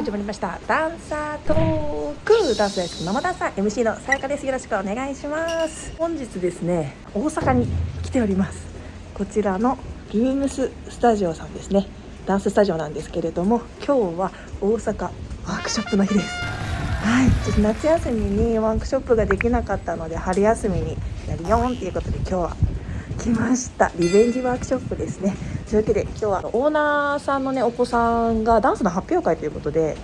始まりました。ダンサートーク。ダンス大好きママダンサー。MC のさやかです。よろしくお願いします。本日ですね大阪に来ております。こちらのルームススタジオさんですね。ダンススタジオなんですけれども今日は大阪ワークショップの日です。はい。ちょっと夏休みにワークショップができなかったので春休みにやるよんっていうことで今日は来ました。リベンジワークショップですね。というわけで今日はオーナーさんのねお子さんがダンスの発表会ということで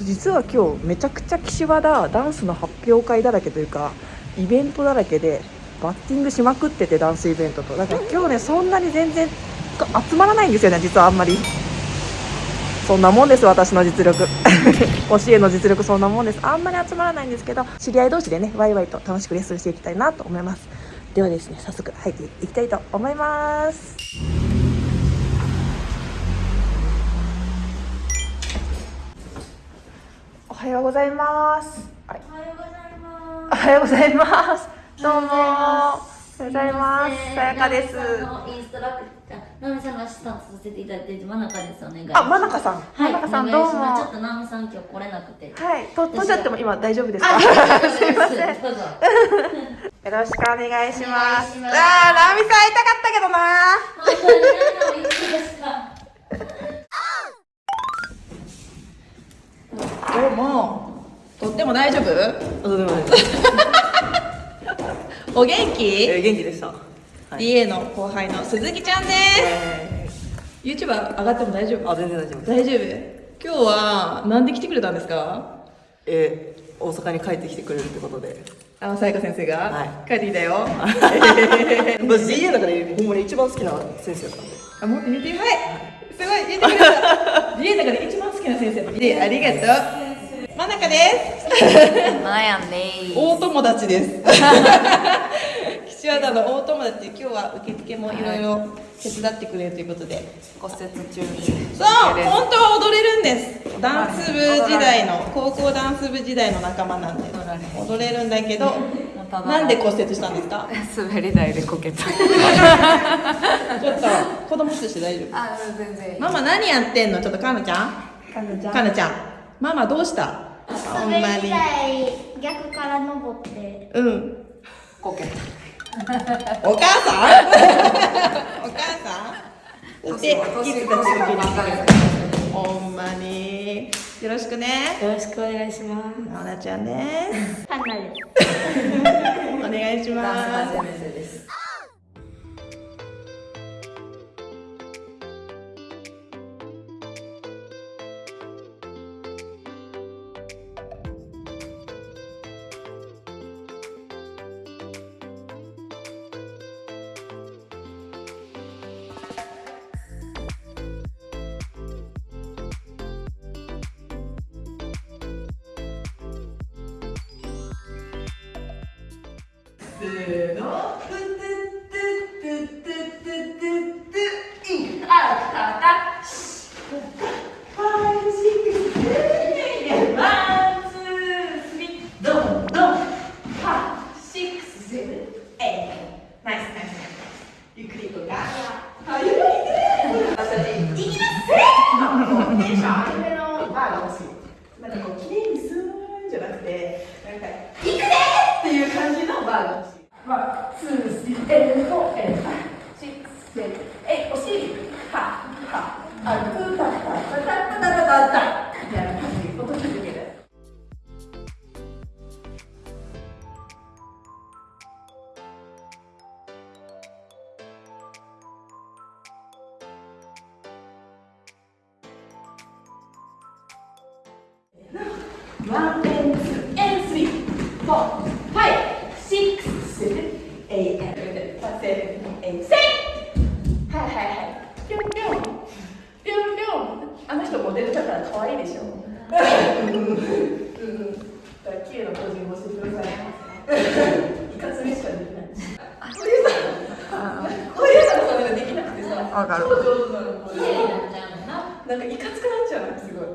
実は今日めちゃくちゃ岸和田ダンスの発表会だらけというかイベントだらけでバッティングしまくっててダンスイベントと。だから今日ねそんなに全然集まらないんですよね実はあんまり。そんなもんです私の実力。教えの実力そんなもんです。あんまり集まらないんですけど知り合い同士でねワイワイと楽しくレッスンしていきたいなと思いますではですね早速入っていきたいと思います。おはようございます。おはようございます。おはようございます。どうも。おはようございます。さやかです。インストラクター、ナミさんのアシスタントさせていただいて真中です。お願いしあ、ます。真中さん、はい、真中さんおどうも。ちょっとナミさん今日来れなくて。はい、と飛んじゃっても今大丈夫ですか？あ、すいません。どうぞ。よろしくお願いしますますあー、ラミさん会いたかったけどな。どうもとっても大丈夫？とてもないお元気？えー元気でした。はい。DA の後輩の鈴木ちゃんです YouTuber 上がっても大丈夫？あ、全然大丈夫。大丈夫？今日はなんで来てくれたんですか？えー、大阪に帰ってきてくれるってことで。あのさやか先生が、はい。帰ってきたよ。私 DA の中でほんまに一番好きな先生だったんで。あ、もっと言って。はい。すごい言ってくれた。DA の中で一番好きな先生の DA ありがとう。真中です。マヤンです。大友達です。岸和田の大友達今日は受付もいろいろ手伝ってくれるということで。骨折中に。そう本当は踊れるんです。ダンス部時代の高校ダンス部時代の仲間なんで。踊れる。んだけどなんで骨折したんですか？滑り台でこけた。ちょっと子供として大丈夫？あ全然ママ何やってんの？ちょっとかなちゃん？かなちゃん。かなちゃん。ママどうした？ほんまに逆から登って。うん。こけたお母さん？お母さん？そしてキッズたちがほんまに。よろしくね。よろしくお願いします。なおなちゃんです せーのトゥトゥトゥトゥトゥトゥトゥインアウトタッシュファイシックスワンツースリードンドンファイシックスセブンエイトナイスナイスナイスゆっくり行こうかはいゆっくり行く私いきますテンションアニメのバーが欲しいまだこう綺麗にすーんじゃなくてなんか「いくで!」っていう感じのバーが欲しい。ワン、ツー、スリー、エンド、エンド、シッ、セブン、エイ、お尻、は、は、あ、く、た、た、た、た、た、た、た、た、みたいな感じ、音続ける。One、and、two、and、three、four、five、six、seven、eight、and、seven、eight、セイはいはいはい。ぴょんぴょん。ぴょんぴょん。あの人モデルだから可愛いでしょ。うん。うん。だから綺麗なポージングをしてください。いかつめしかできない。あ、こういうさ。こういうさ、それができなくてさ。わかる超上手なの。綺麗になっちな。なんかいかつくなっちゃうのすごい。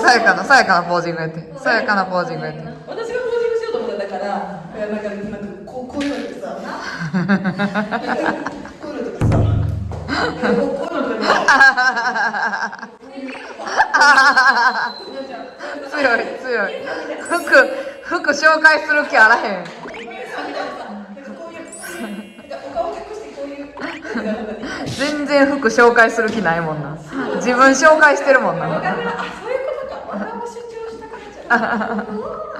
さやかなさやかなポージングやってさやかなポージングやって私がポージングしようと思ったから、なんかなんか 強い強い。服服紹介する気あらへん。全然服紹介する気ないもんな。自分紹介してるもんな。あそういうことか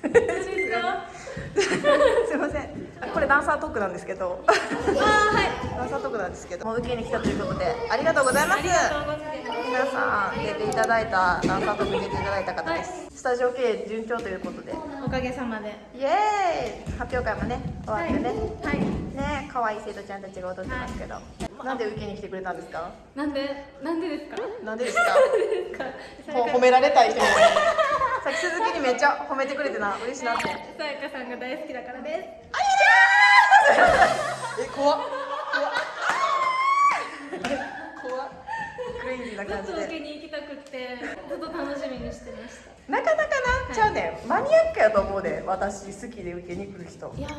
すいません。あこれダンサートークなんですけど。ダンサートークなんですけど。もう受けに来たということでありがとうございます。皆さん出ていただいたダンサートークに出ていただいた方です、スタジオ経営順調ということで。おかげさまで。イエーイ。発表会もね終わってね。はい。ね可愛い生徒ちゃんたちが踊ってますけど、なんで受けに来てくれたんですか？なんでなんでですか？なんでですかほ褒められたい人にさっき鈴木にめっちゃ褒めてくれてな。嬉しいなって。さやかさんが大好きだからです。え怖っ。怖っ。怖っ。クレイジーな感じずっと受でけに行きたくってずっと楽しみにしてました。なかなかな、ちゃうね。んマニアックやと思うで私好きで受けに来る人。おいいや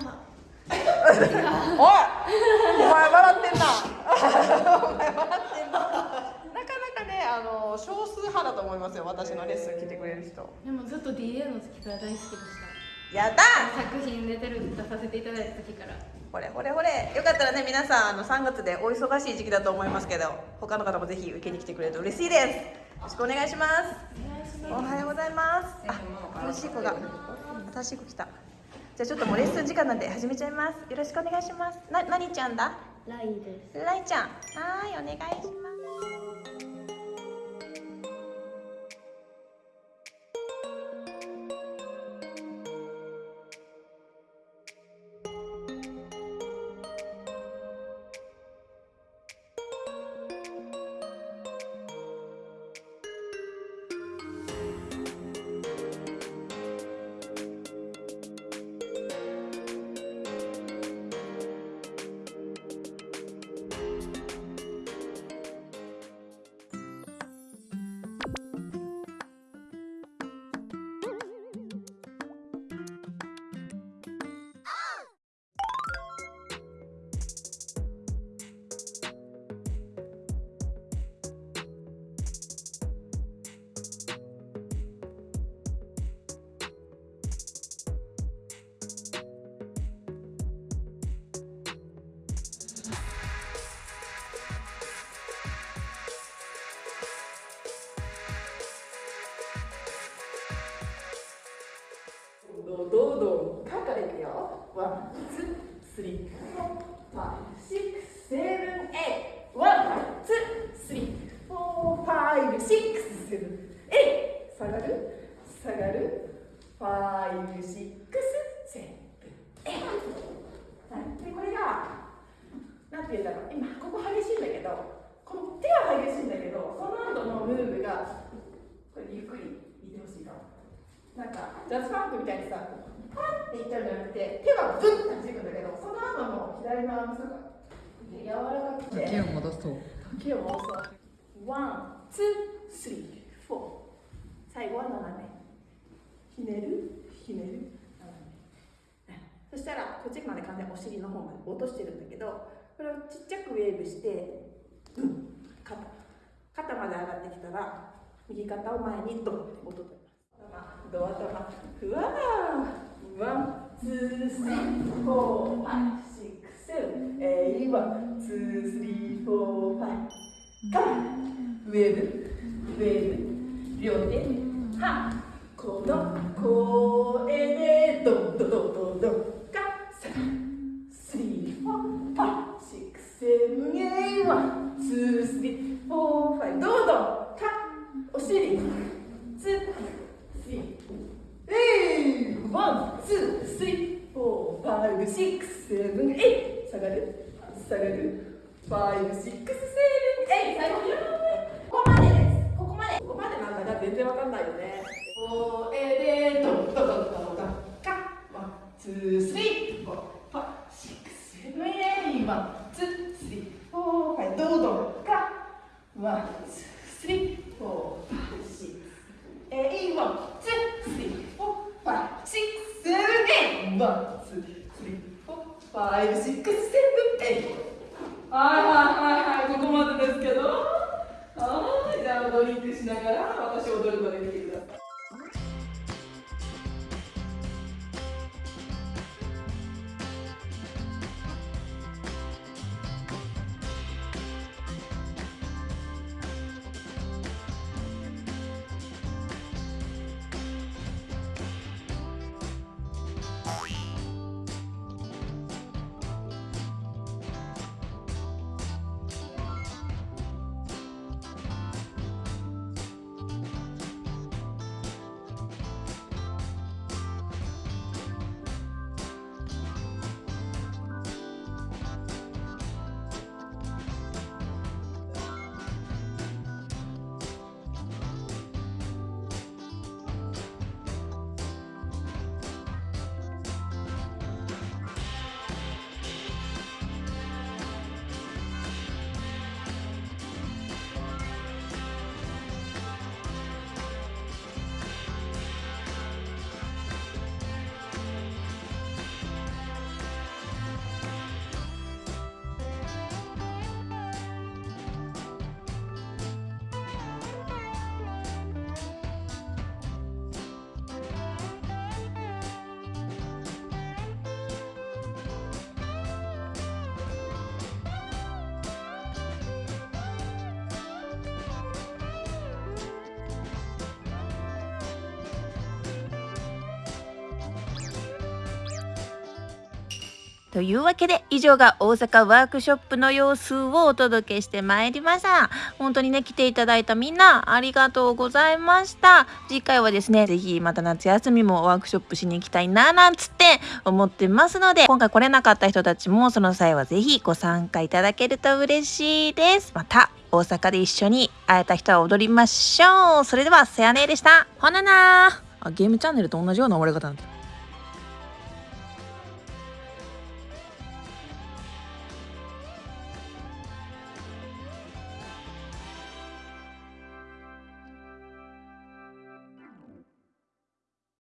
お前笑ってんな。お前笑ってかねあの少数派だと思いますよ私のレッスン来てくれる人。でもずっと DA の時から大好きでした。やだ作品出てる出させていただいた時から。ほれほれほれ。よかったらね皆さんあの3月でお忙しい時期だと思いますけど他の方もぜひ受けに来てくれると嬉しいです。よろしくお願いします。おはようございます。あ新しい子が。新しい子来た。じゃあちょっともうレッスン時間なんで始めちゃいます。よろしくお願いします。な何ちゃんだ？ライです。ライちゃん。はーいお願いしますどうどうどうかからいくよ。 One two three four five six seven eight one two three four five six seven eight 下がる下がる five six seven eight はい。でこれがなんて言うんだろう。今ここ激しいんだけどこの手は激しいんだけどその後のムーブがこれゆっくり見てほしいかもなんかジャズファンクみたいにさパンっていっちゃうんじゃなくて手はブンって弾くんだけどその後の左のアーム柔らかくて時を戻そう。時を戻そう。 one two three four。最後は斜め。ひねる？ひねる？斜め。そしたらこっちまで完全にお尻の方まで落としてるんだけどこれをちっちゃくウェーブして肩。肩まで上がってきたら右肩を前にドンって落としドア頭ふわーワンツースリーフォーファイブシックスセブンエイワンツースリーフォーファイブカモンウェーブウェーブ両手はこの声でドンドドドドンカセブンスリーフォーファイブシックスセブンエイワンツースリーフォーファイブどんどんかお尻ツースリーワンツースリーフォーファイブシックスセブンエイ下がる下がるファイブシックスセブン。エイ最後ここまでです。ここまで。ここまでなんだか全然わかんないよね。おえでドン。ドン。ドン。ドン。ドン。カワン。two three four five six seven。eight one。two three four five ドン。ドン。カ one。two three four five six eight one。two three four five six seven。eight one。two three four five six seven eight はいはいはいはいここまでですけど。はいじゃあドリンクしながら私踊るのできる。というわけで以上が大阪ワークショップの様子をお届けしてまいりました。本当にね来ていただいたみんなありがとうございました。次回はですねぜひまた夏休みもワークショップしに行きたいななんつって思ってますので今回来れなかった人たちもその際はぜひご参加いただけると嬉しいです。また大阪で一緒に会えた人は踊りましょう。それではさやねでした。ほななあゲームチャンネルと同じような終わり方なんだ